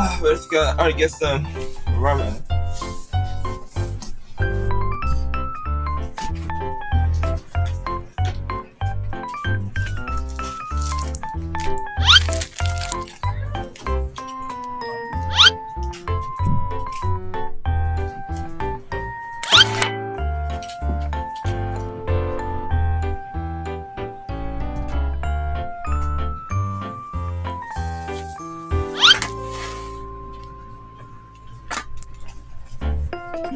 Ah, let's go. Alright, get some ramen. So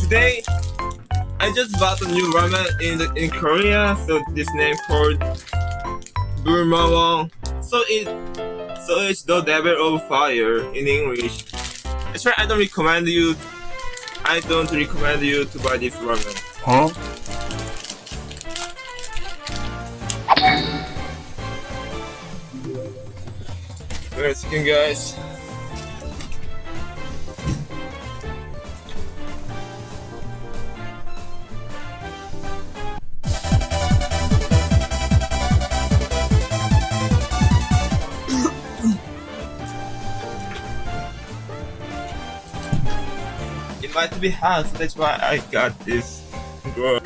today I just bought a new ramen in the, in Korea. So this name called Bulmawang. So it so it's the devil of fire in English. Actually, I don't recommend you. I don't recommend you to buy this ramen. Huh? Wait a second, guys. It might be hot, so that's why I got this. Bro.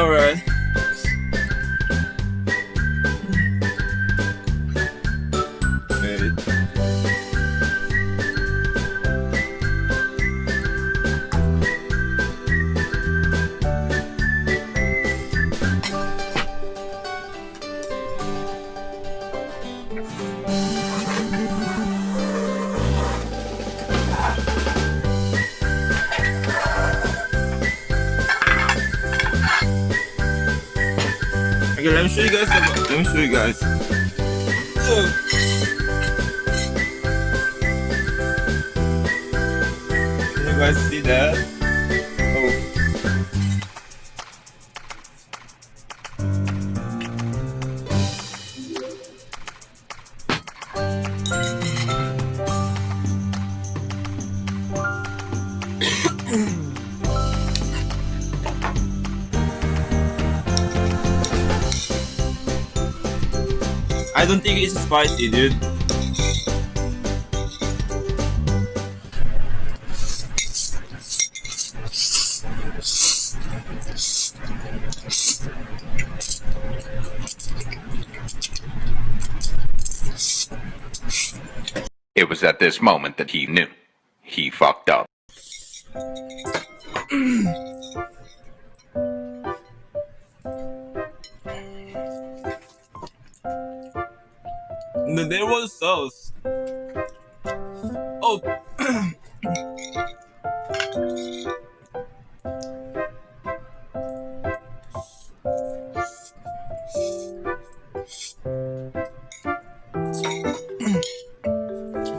Alright. Let me show you guys. The, let me show you guys. Can you guys see that? I don't think it's spicy, dude. It was at this moment that he knew. He fucked up. there was sauce. Oh.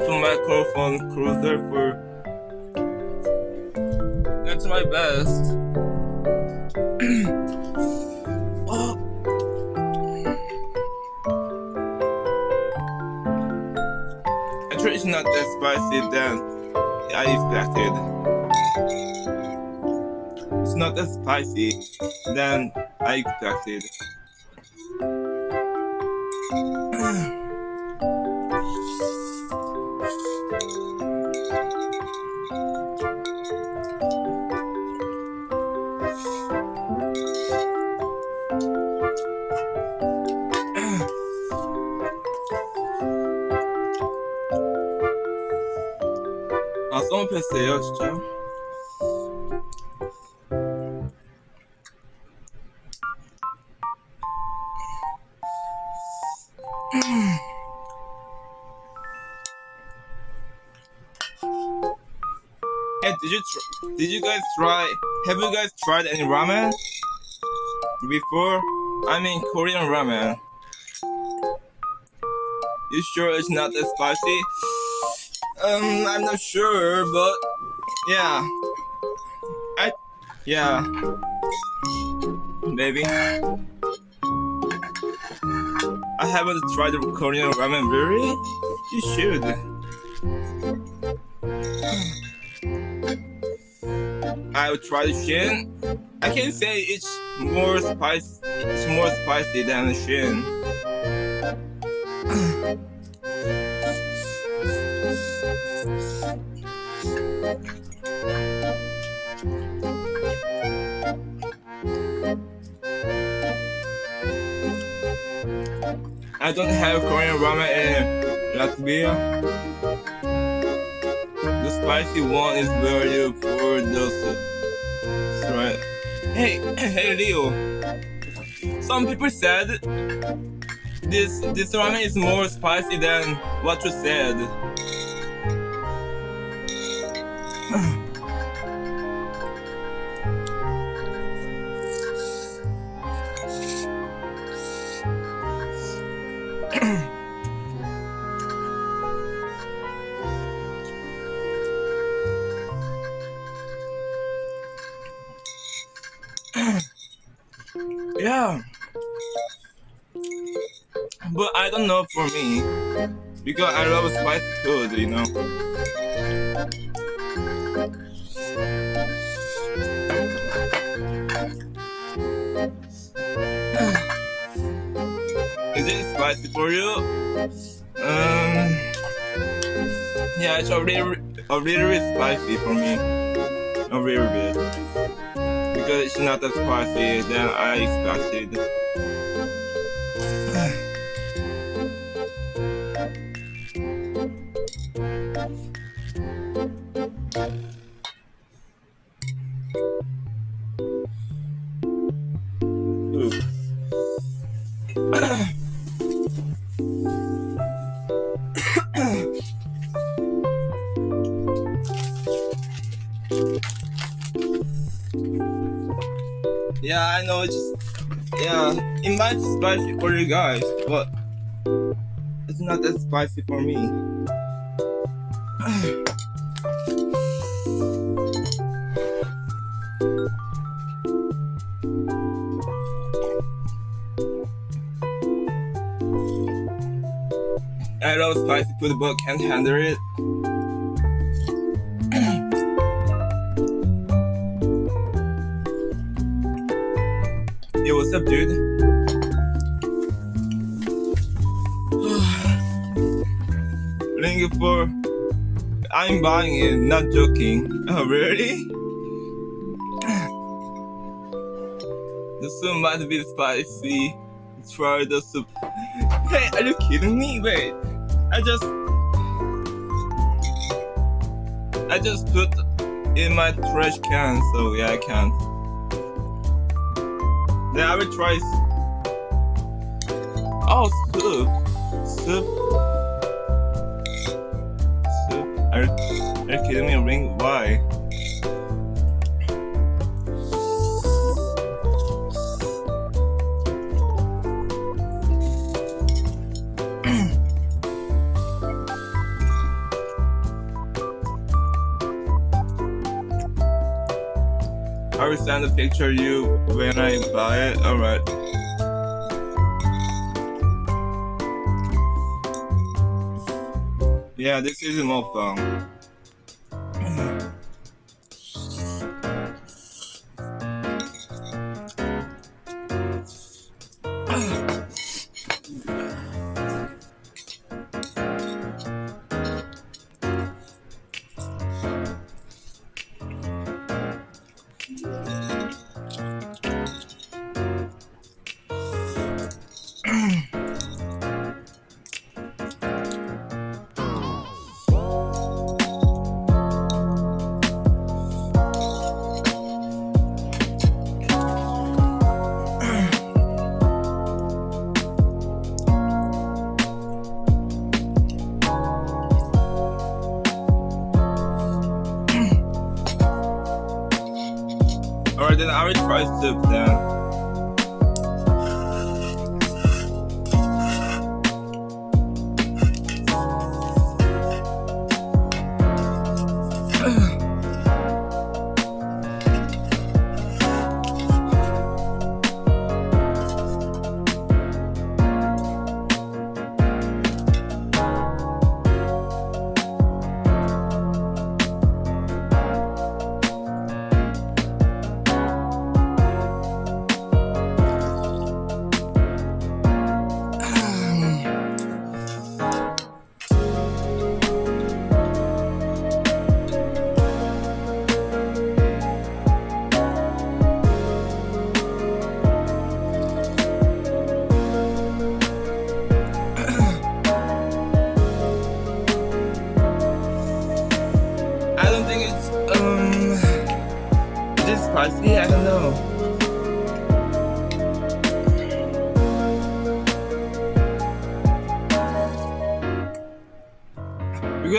Some microphone cruiser for. That's my best. That spicy than I expected. It's not as spicy than I expected. 너무 패스해요 진짜 Hey, did you tr- did you guys try? Have you guys tried any ramen before? I mean Korean ramen. You sure it's not that spicy? Um, I'm not sure, but yeah, I yeah, maybe. I haven't tried the Korean ramen. Really? You should. I will try the Shin. I can say it's more spicy. It's more spicy than the Shin. I don't have Korean ramen in Latvia. The spicy one is very for. That's right. Hey, hey Leo. Some people said this this ramen is more spicy than what you said. Don't for me. Because I love spicy food, you know. Is it spicy for you? Um, yeah, it's a little, a bit spicy for me. A little bit because it's not as spicy than I expected. Yeah, I know it's just, yeah, it might be spicy for you guys, but it's not that spicy for me. I love spicy food, but can't handle it. What's up, dude? Ring for. I'm buying it, not joking. Oh, really? The soup might be spicy. Try the soup. Hey, are you kidding me? Wait, I just. I just put in my trash can, so yeah, I can't. Then I will try. Oh, soup. Soup. Soup. Are, are you kidding me? Ring? Why? Send a picture you when I buy it. Alright. Yeah, this is more fun. Then I will try soup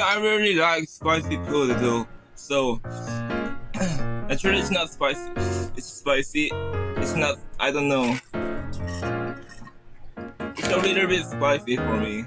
I really like spicy food though. So actually it's not spicy. It's spicy. It's not I don't know. It's a little bit spicy for me.